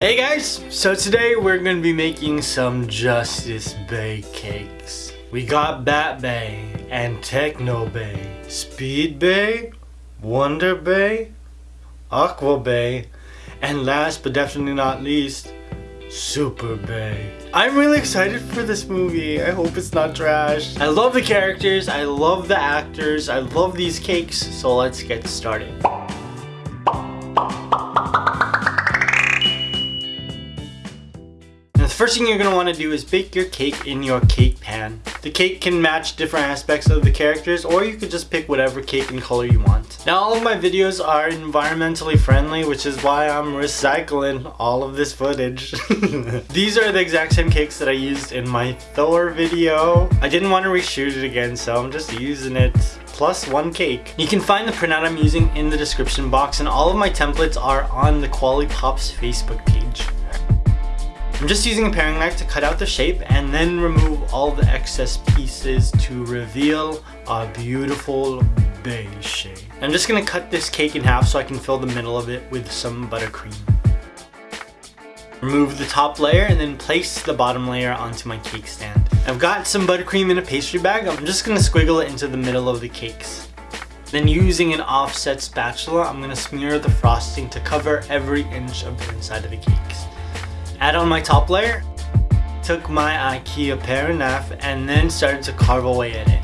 Hey guys, so today we're to be making some Justice Bay cakes. We got Bat Bay and Techno Bay, Speed Bay, Wonder Bay, Aqua Bay, and last but definitely not least, Super Bay. I'm really excited for this movie. I hope it's not trash. I love the characters, I love the actors, I love these cakes, so let's get started. First thing you're going to want to do is bake your cake in your cake pan. The cake can match different aspects of the characters or you could just pick whatever cake and color you want. Now all of my videos are environmentally friendly which is why I'm recycling all of this footage. These are the exact same cakes that I used in my Thor video. I didn't want to reshoot it again so I'm just using it plus one cake. You can find the printout I'm using in the description box and all of my templates are on the Quality Pops Facebook page. I'm just using a paring knife to cut out the shape and then remove all the excess pieces to reveal a beautiful beige shape. I'm just to cut this cake in half so I can fill the middle of it with some buttercream. Remove the top layer and then place the bottom layer onto my cake stand. I've got some buttercream in a pastry bag. I'm just to squiggle it into the middle of the cakes. Then using an offset spatula, I'm to smear the frosting to cover every inch of the inside of the cakes add on my top layer, took my Ikea paring knife and then started to carve away at it.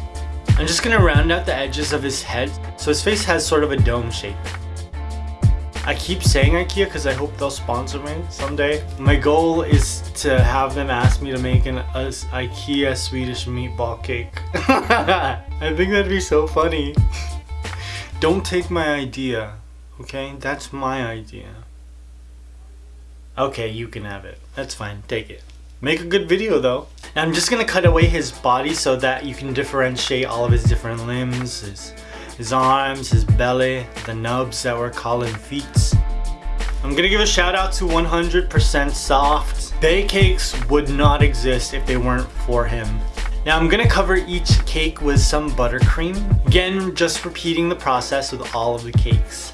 I'm just gonna round out the edges of his head so his face has sort of a dome shape. I keep saying Ikea because I hope they'll sponsor me someday. My goal is to have them ask me to make an a, Ikea Swedish meatball cake. I think that'd be so funny. Don't take my idea, okay? That's my idea. Okay, you can have it. That's fine. Take it. Make a good video though. I'm just gonna cut away his body so that you can differentiate all of his different limbs, his, his arms, his belly, the nubs that we're calling feet. I'm gonna give a shout out to 100% Soft. Bay cakes would not exist if they weren't for him. Now I'm gonna cover each cake with some buttercream. Again, just repeating the process with all of the cakes.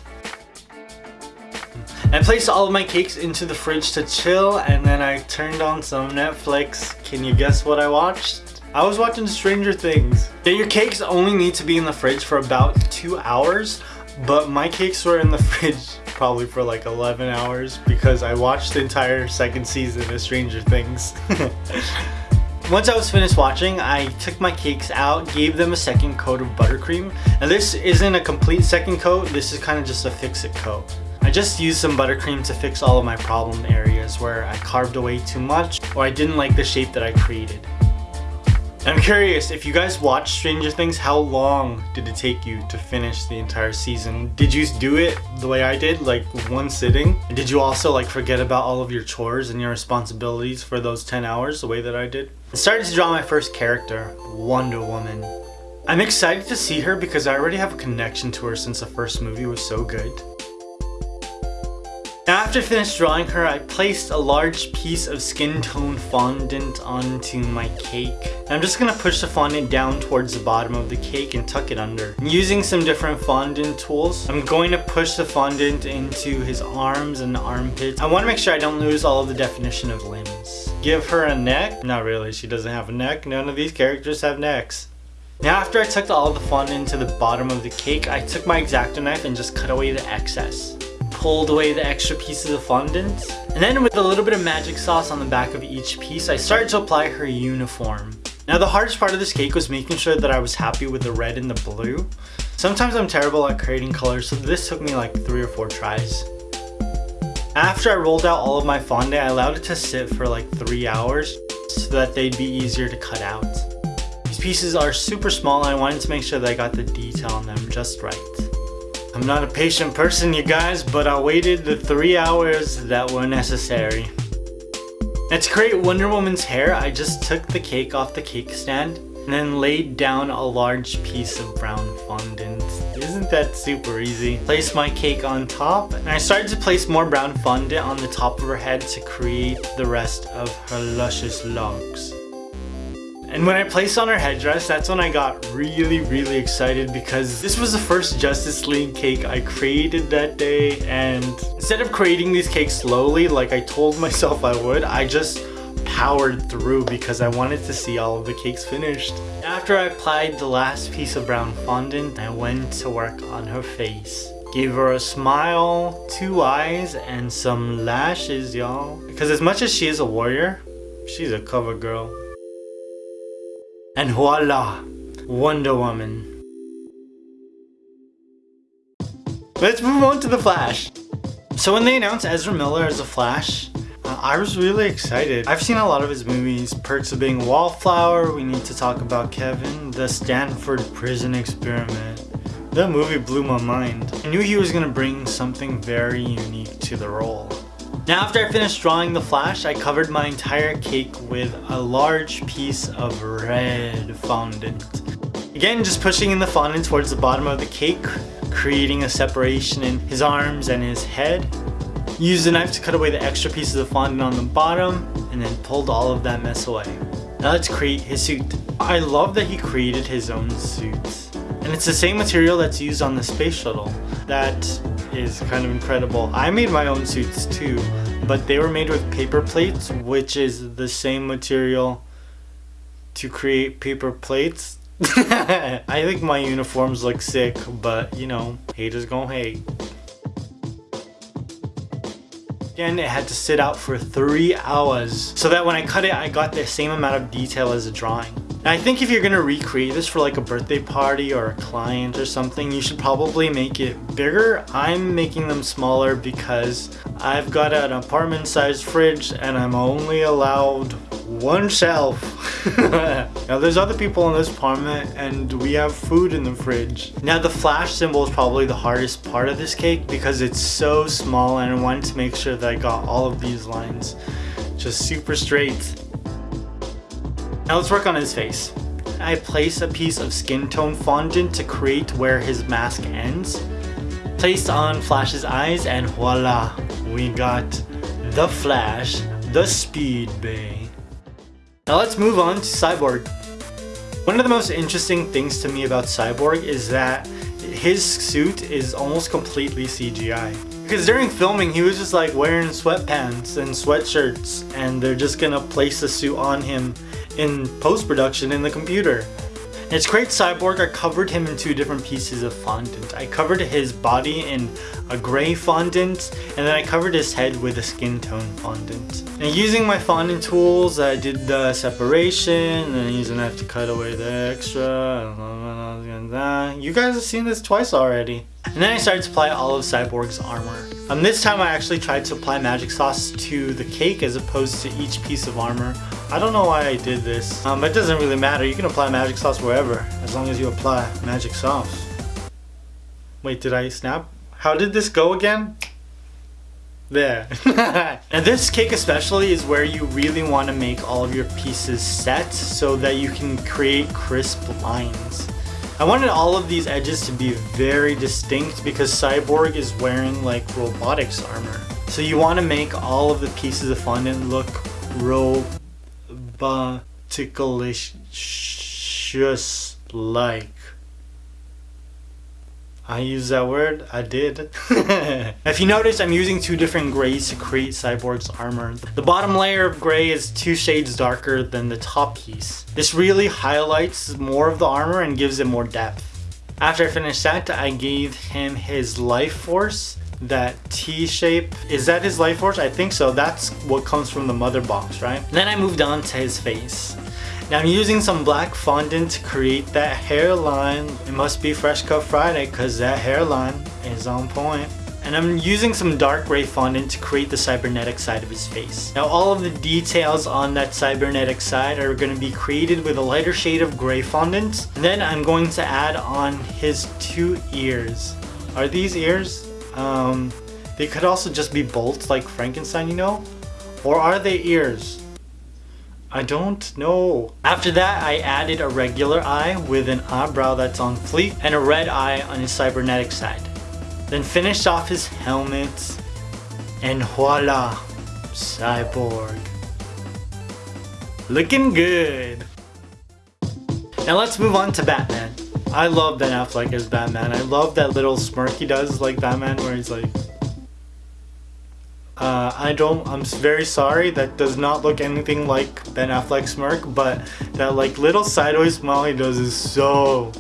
I placed all of my cakes into the fridge to chill and then I turned on some Netflix. Can you guess what I watched? I was watching Stranger Things. Yeah, your cakes only need to be in the fridge for about two hours, but my cakes were in the fridge probably for like 11 hours because I watched the entire second season of Stranger Things. Once I was finished watching, I took my cakes out, gave them a second coat of buttercream. Now this isn't a complete second coat, this is kind of just a fix-it coat. I just used some buttercream to fix all of my problem areas where I carved away too much or I didn't like the shape that I created. I'm curious, if you guys watched Stranger Things, how long did it take you to finish the entire season? Did you do it the way I did, like one sitting? And did you also like forget about all of your chores and your responsibilities for those 10 hours the way that I did? I started to draw my first character, Wonder Woman. I'm excited to see her because I already have a connection to her since the first movie was so good. After finished drawing her, I placed a large piece of skin tone fondant onto my cake. I'm just to push the fondant down towards the bottom of the cake and tuck it under. Using some different fondant tools, I'm going to push the fondant into his arms and armpits. I want to make sure I don't lose all of the definition of limbs. Give her a neck? Not really, she doesn't have a neck. None of these characters have necks. Now after I tucked all the fondant to the bottom of the cake, I took my X-Acto knife and just cut away the excess pulled away the extra pieces of fondant. And then with a little bit of magic sauce on the back of each piece, I started to apply her uniform. Now the hardest part of this cake was making sure that I was happy with the red and the blue. Sometimes I'm terrible at creating colors, so this took me like three or four tries. After I rolled out all of my fondant, I allowed it to sit for like three hours so that they'd be easier to cut out. These pieces are super small and I wanted to make sure that I got the detail on them just right. I'm not a patient person, you guys, but I waited the three hours that were necessary. Now to create Wonder Woman's hair, I just took the cake off the cake stand and then laid down a large piece of brown fondant. Isn't that super easy? Place my cake on top and I started to place more brown fondant on the top of her head to create the rest of her luscious locks. And when I placed on her headdress, that's when I got really, really excited because this was the first Justice League cake I created that day. And instead of creating these cakes slowly, like I told myself I would, I just powered through because I wanted to see all of the cakes finished. After I applied the last piece of brown fondant, I went to work on her face. Gave her a smile, two eyes, and some lashes, y'all. Because as much as she is a warrior, she's a cover girl. And voila, Wonder Woman. Let's move on to The Flash. So when they announced Ezra Miller as The Flash, uh, I was really excited. I've seen a lot of his movies, Perks of Being a Wallflower, We Need to Talk About Kevin, The Stanford Prison Experiment. That movie blew my mind. I knew he was going to bring something very unique to the role. Now after I finished drawing the flash, I covered my entire cake with a large piece of red fondant. Again, just pushing in the fondant towards the bottom of the cake, creating a separation in his arms and his head. Used a knife to cut away the extra pieces of fondant on the bottom, and then pulled all of that mess away. Now let's create his suit. I love that he created his own suit. And it's the same material that's used on the space shuttle. That is kind of incredible. I made my own suits too, but they were made with paper plates, which is the same material to create paper plates. I think my uniforms look sick, but you know, haters gonna hate. Again, it had to sit out for three hours so that when I cut it, I got the same amount of detail as a drawing. I think if you're gonna recreate this for like a birthday party or a client or something, you should probably make it bigger. I'm making them smaller because I've got an apartment sized fridge and I'm only allowed one shelf. now there's other people in this apartment and we have food in the fridge. Now the flash symbol is probably the hardest part of this cake because it's so small and I wanted to make sure that I got all of these lines just super straight. Now let's work on his face. I place a piece of skin tone fondant to create where his mask ends. Placed on Flash's eyes and voila, we got the Flash, the Speed Bay. Now let's move on to Cyborg. One of the most interesting things to me about Cyborg is that his suit is almost completely CGI. Because during filming, he was just like wearing sweatpants and sweatshirts and they're just gonna place the suit on him in post-production in the computer. It's great Cyborg, I covered him in two different pieces of fondant. I covered his body in a gray fondant, and then I covered his head with a skin tone fondant. And using my fondant tools, I did the separation, and using a knife to cut away the extra. You guys have seen this twice already. And then I started to apply all of Cyborg's armor. Um, this time I actually tried to apply magic sauce to the cake as opposed to each piece of armor. I don't know why I did this. Um, it doesn't really matter. You can apply magic sauce wherever, as long as you apply magic sauce. Wait, did I snap? How did this go again? There. and this cake especially is where you really want to make all of your pieces set so that you can create crisp lines. I wanted all of these edges to be very distinct because Cyborg is wearing like robotics armor. So you want to make all of the pieces of fondant look roboticalicious like. I use that word? I did. if you notice, I'm using two different grays to create Cyborg's armor. The bottom layer of gray is two shades darker than the top piece. This really highlights more of the armor and gives it more depth. After I finished that, I gave him his life force that T shape. Is that his life force? I think so. That's what comes from the mother box, right? Then I moved on to his face. Now I'm using some black fondant to create that hairline. It must be Fresh Cut Friday because that hairline is on point. And I'm using some dark gray fondant to create the cybernetic side of his face. Now all of the details on that cybernetic side are going to be created with a lighter shade of gray fondant. And then I'm going to add on his two ears. Are these ears? Um, they could also just be bolts like Frankenstein, you know? Or are they ears? I don't know. After that, I added a regular eye with an eyebrow that's on fleek and a red eye on his cybernetic side. Then finished off his helmet and voila, cyborg. Looking good. Now let's move on to Batman. I love Ben Affleck as Batman. I love that little smirk he does like Batman where he's like... Uh, I don't, I'm very sorry, that does not look anything like Ben Affleck smirk, but that like little sideways smile he does is so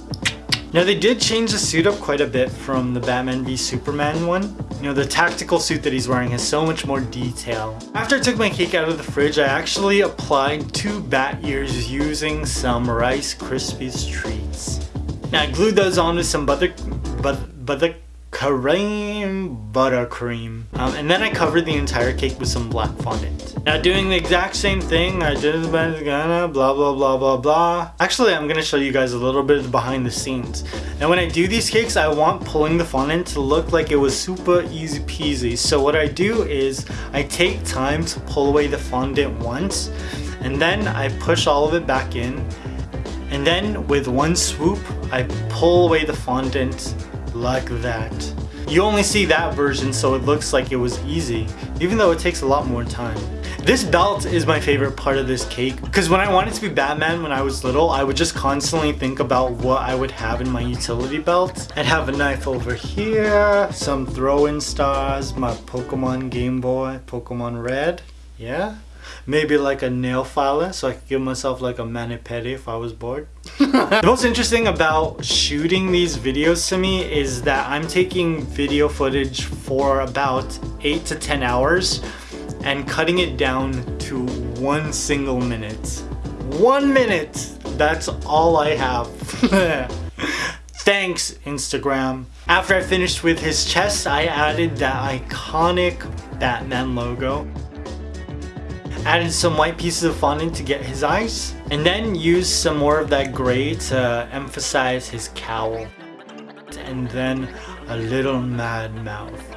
now they did change the suit up quite a bit from the Batman v Superman one. You know, the tactical suit that he's wearing has so much more detail. After I took my cake out of the fridge, I actually applied two bat ears using some Rice Krispies treats. Now I glued those on with some butter, but, butter cream. Buttercream um, and then I covered the entire cake with some black fondant. Now doing the exact same thing I did blah blah blah blah blah. Actually I'm gonna show you guys a little bit behind the scenes. Now when I do these cakes I want pulling the fondant to look like it was super easy peasy. So what I do is I take time to pull away the fondant once and then I push all of it back in. And then with one swoop I pull away the fondant like that. You only see that version so it looks like it was easy, even though it takes a lot more time. This belt is my favorite part of this cake because when I wanted to be Batman when I was little, I would just constantly think about what I would have in my utility belt. I'd have a knife over here, some throw-in stars, my Pokemon Game Boy, Pokemon Red, yeah? maybe like a nail filer so I could give myself like a mani-pedi if I was bored. The most interesting about shooting these videos to me is that I'm taking video footage for about 8 to 10 hours and cutting it down to one single minute. One minute! That's all I have. Thanks, Instagram. After I finished with his chest, I added that iconic Batman logo added some white pieces of fondant to get his eyes, and then use some more of that gray to emphasize his cowl. And then a little mad mouth.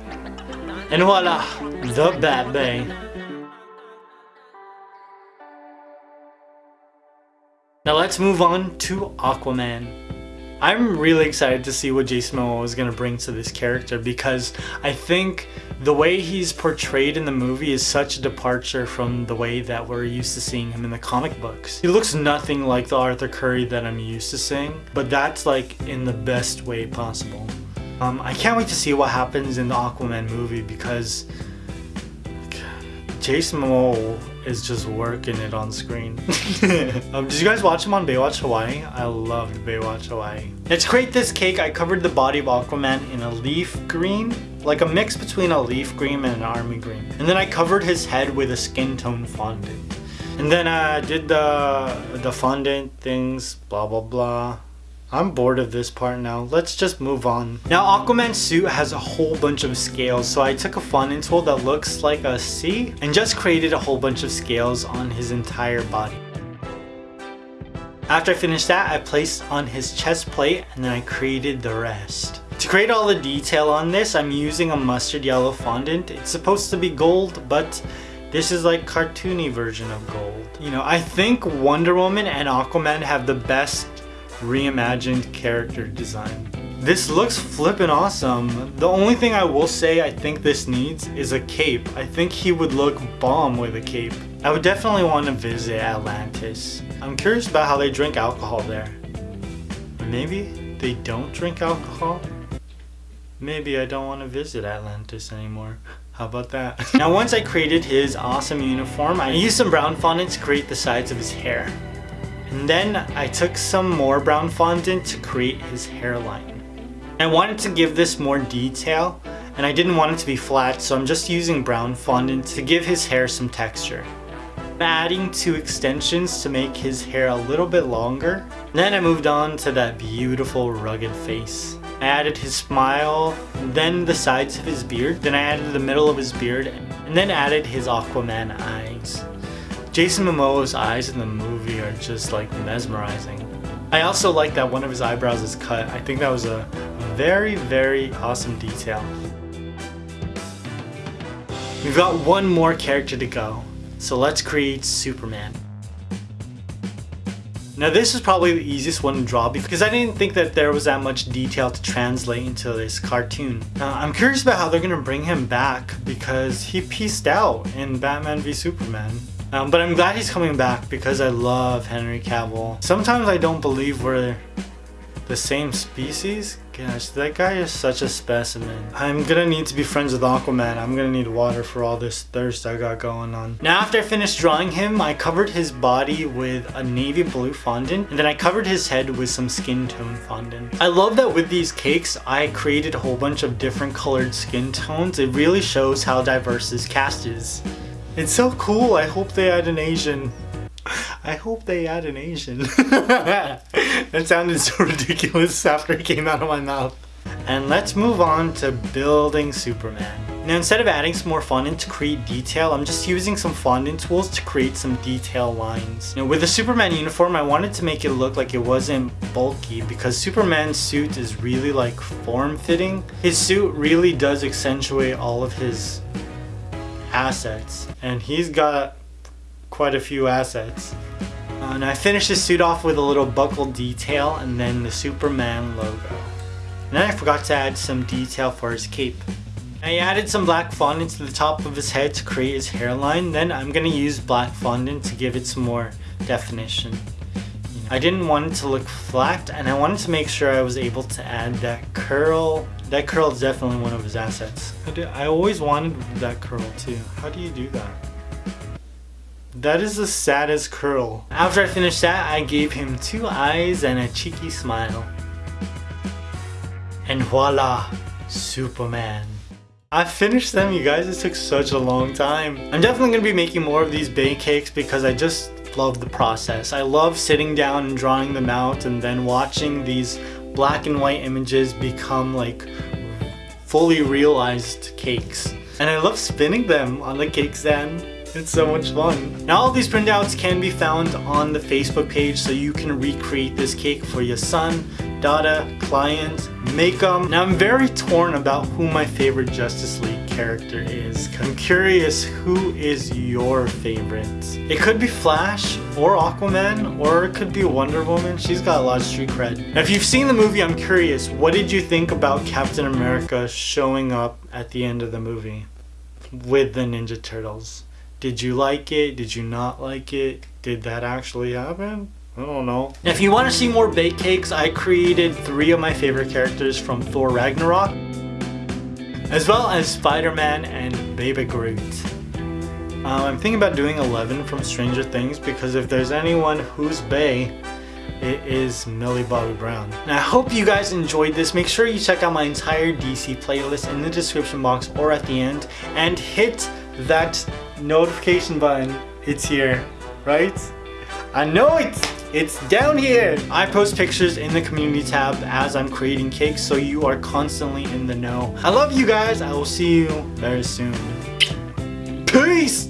And voila, the Bat Bay. Now let's move on to Aquaman. I'm really excited to see what Jason Momoa is going to bring to this character because I think the way he's portrayed in the movie is such a departure from the way that we're used to seeing him in the comic books. He looks nothing like the Arthur Curry that I'm used to seeing, but that's like in the best way possible. Um, I can't wait to see what happens in the Aquaman movie because Jason Momoa is just working it on screen. um, did you guys watch him on Baywatch Hawaii? I loved Baywatch Hawaii. Let's create this cake. I covered the body of Aquaman in a leaf green, like a mix between a leaf green and an army green. And then I covered his head with a skin tone fondant. And then I did the, the fondant things, blah blah blah. I'm bored of this part now. Let's just move on. Now Aquaman's suit has a whole bunch of scales so I took a fondant tool that looks like a C and just created a whole bunch of scales on his entire body. After I finished that, I placed on his chest plate and then I created the rest. To create all the detail on this, I'm using a mustard yellow fondant. It's supposed to be gold, but this is like cartoony version of gold. You know, I think Wonder Woman and Aquaman have the best reimagined character design. This looks flippin' awesome. The only thing I will say I think this needs is a cape. I think he would look bomb with a cape. I would definitely want to visit Atlantis. I'm curious about how they drink alcohol there. maybe they don't drink alcohol? Maybe I don't want to visit Atlantis anymore. How about that? now once I created his awesome uniform, I used some brown fondant to create the sides of his hair. And then I took some more brown fondant to create his hairline. I wanted to give this more detail and I didn't want it to be flat so I'm just using brown fondant to give his hair some texture. I'm adding two extensions to make his hair a little bit longer. Then I moved on to that beautiful rugged face. I added his smile, then the sides of his beard, then I added the middle of his beard, and then added his Aquaman eyes. Jason Momoa's eyes in the movie are just like mesmerizing. I also like that one of his eyebrows is cut. I think that was a very, very awesome detail. We've got one more character to go, so let's create Superman. Now this is probably the easiest one to draw because I didn't think that there was that much detail to translate into this cartoon. Uh, I'm curious about how they're going to bring him back because he pieced out in Batman v Superman. Um, but I'm glad he's coming back because I love Henry Cavill. Sometimes I don't believe we're the same species? Gosh, that guy is such a specimen. I'm gonna need to be friends with Aquaman. I'm gonna need water for all this thirst I got going on. Now after I finished drawing him, I covered his body with a navy blue fondant and then I covered his head with some skin tone fondant. I love that with these cakes, I created a whole bunch of different colored skin tones. It really shows how diverse this cast is. It's so cool. I hope they add an Asian I hope they add an Asian. that sounded so ridiculous after it came out of my mouth. And let's move on to building Superman. Now instead of adding some more fondant to create detail, I'm just using some fondant tools to create some detail lines. Now with the Superman uniform, I wanted to make it look like it wasn't bulky because Superman's suit is really like form-fitting. His suit really does accentuate all of his assets and he's got quite a few assets. Uh, and I finished the suit off with a little buckle detail and then the Superman logo. And then I forgot to add some detail for his cape. I added some black fondant to the top of his head to create his hairline. Then I'm going to use black fondant to give it some more definition. I didn't want it to look flat and I wanted to make sure I was able to add that curl. That curl is definitely one of his assets. I, I always wanted that curl too. How do you do that? That is the saddest curl. After I finished that, I gave him two eyes and a cheeky smile. And voila, Superman. I finished them, you guys. It took such a long time. I'm definitely going to be making more of these bake cakes because I just love the process. I love sitting down and drawing them out and then watching these black and white images become like fully realized cakes. And I love spinning them on the cake stand. It's so much fun. Now all these printouts can be found on the Facebook page so you can recreate this cake for your son, daughter, client, make them. Now I'm very torn about who my favorite Justice League character is. I'm curious who is your favorite? It could be Flash or Aquaman or it could be Wonder Woman. She's got a lot of street cred. Now if you've seen the movie, I'm curious, what did you think about Captain America showing up at the end of the movie with the Ninja Turtles? Did you like it? Did you not like it? Did that actually happen? I don't know. Now, if you want to see more bake cakes, I created three of my favorite characters from Thor Ragnarok, as well as Spider-Man and Baby Groot. Um, I'm thinking about doing 11 from Stranger Things because if there's anyone who's Bay, it is Millie Bobby Brown. Now I hope you guys enjoyed this. Make sure you check out my entire DC playlist in the description box or at the end and hit that notification button. It's here, right? I know it! It's down here! I post pictures in the community tab as I'm creating cakes so you are constantly in the know. I love you guys. I will see you very soon. Peace!